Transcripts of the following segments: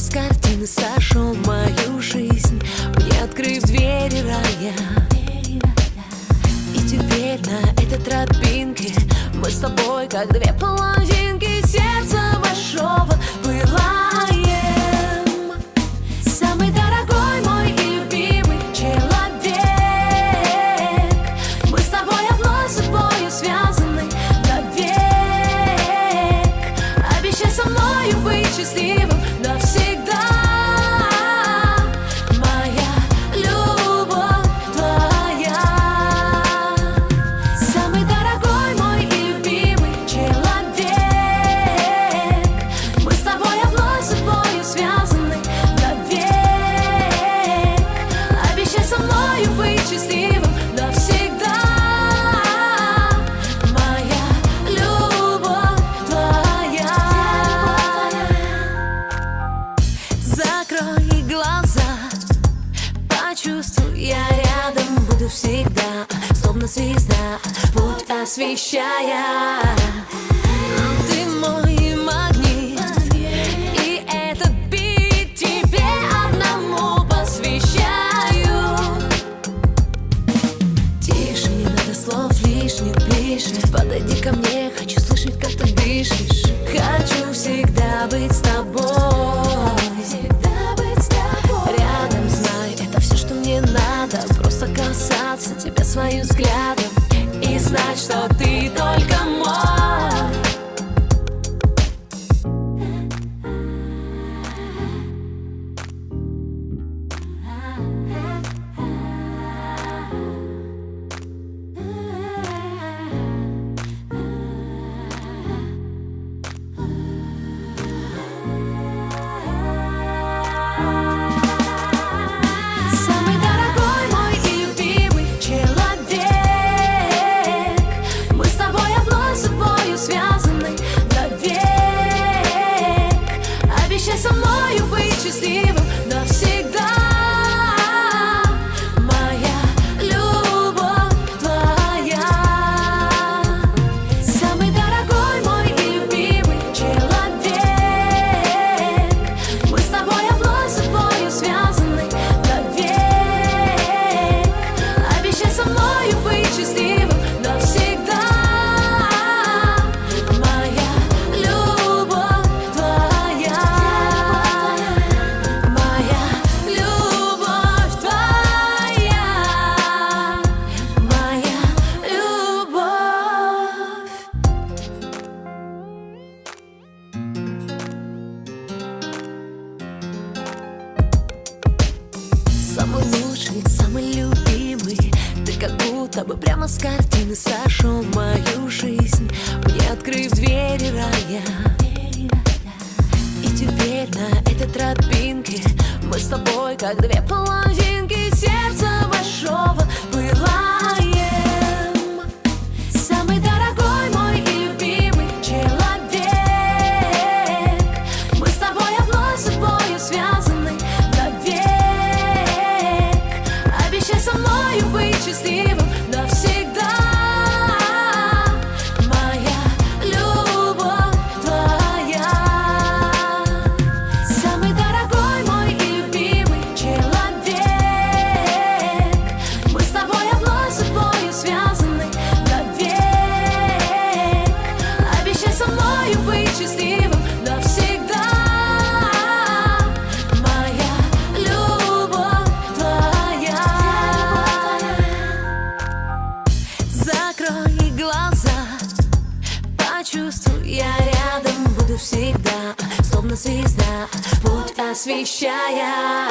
с картины сошел в мою жизнь. Мне открыв двери рая. И теперь на этой тропинке Мы с тобой как две половинки звезда, путь освещая. Ты мой магнит, и этот бит тебе одному посвящаю. Тише, не надо слов лишних, ближе, подойди ко мне, хочу слышать, как ты дышишь. Прямо с картины сошел в мою жизнь Мне открыв двери рая. И теперь на этой тропинке Мы с тобой как две половинки сердца большого всегда путь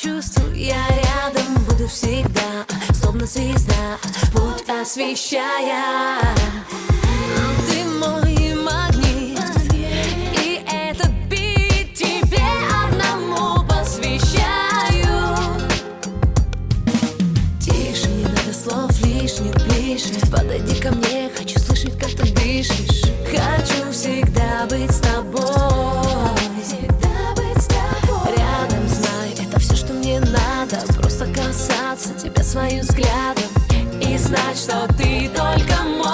чувствую, я рядом буду всегда Словно звезда, путь освещая. придется тебе своим взглядом И знать, что ты только мой.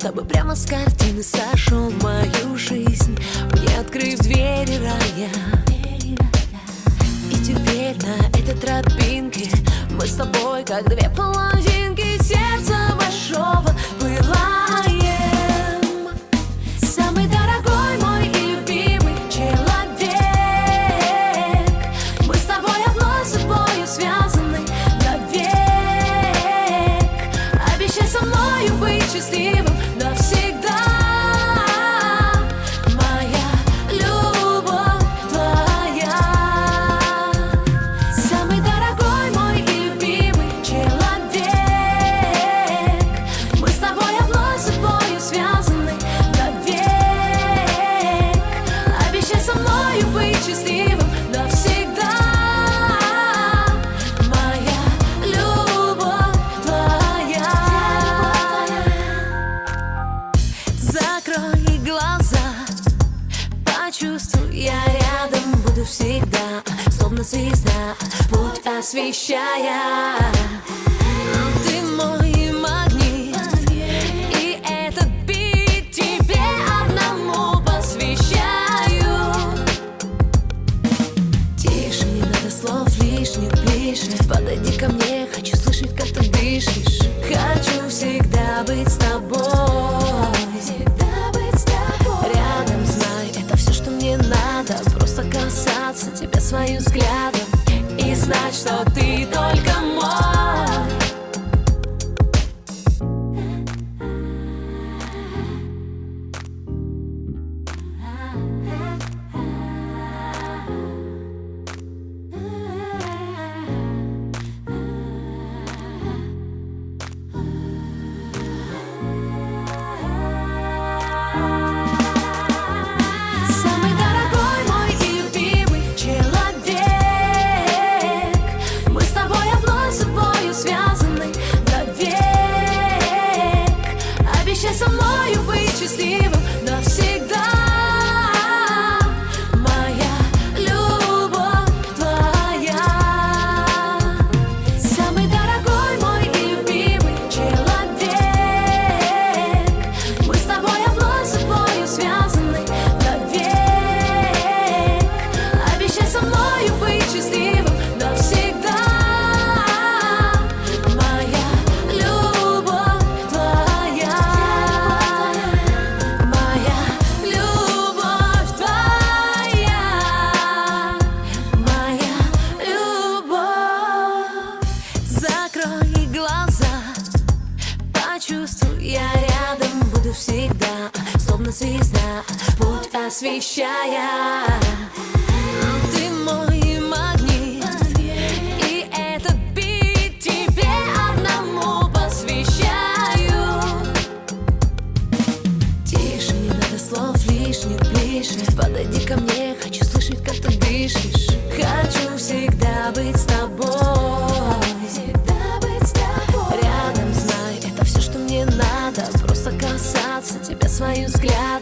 Будто бы прямо с картины сошел в мою жизнь. Мне открыв двери рая. И теперь на этой тропинке Мы с тобой как две половины всегда Словно звезда, путь освещая. Ты мой магнит И этот бит тебе одному посвящаю. Тише, не надо слов лишних ближе. Подойди ко мне надо Просто касаться тебя своим взглядом И знать, что ты только мой. Я рядом буду всегда, словно звезда, путь освещая. Ты мой магнит, и этот бит тебе одному посвящаю. Тише, не надо слов лишних, ближе, подойди ко мне. Надо Просто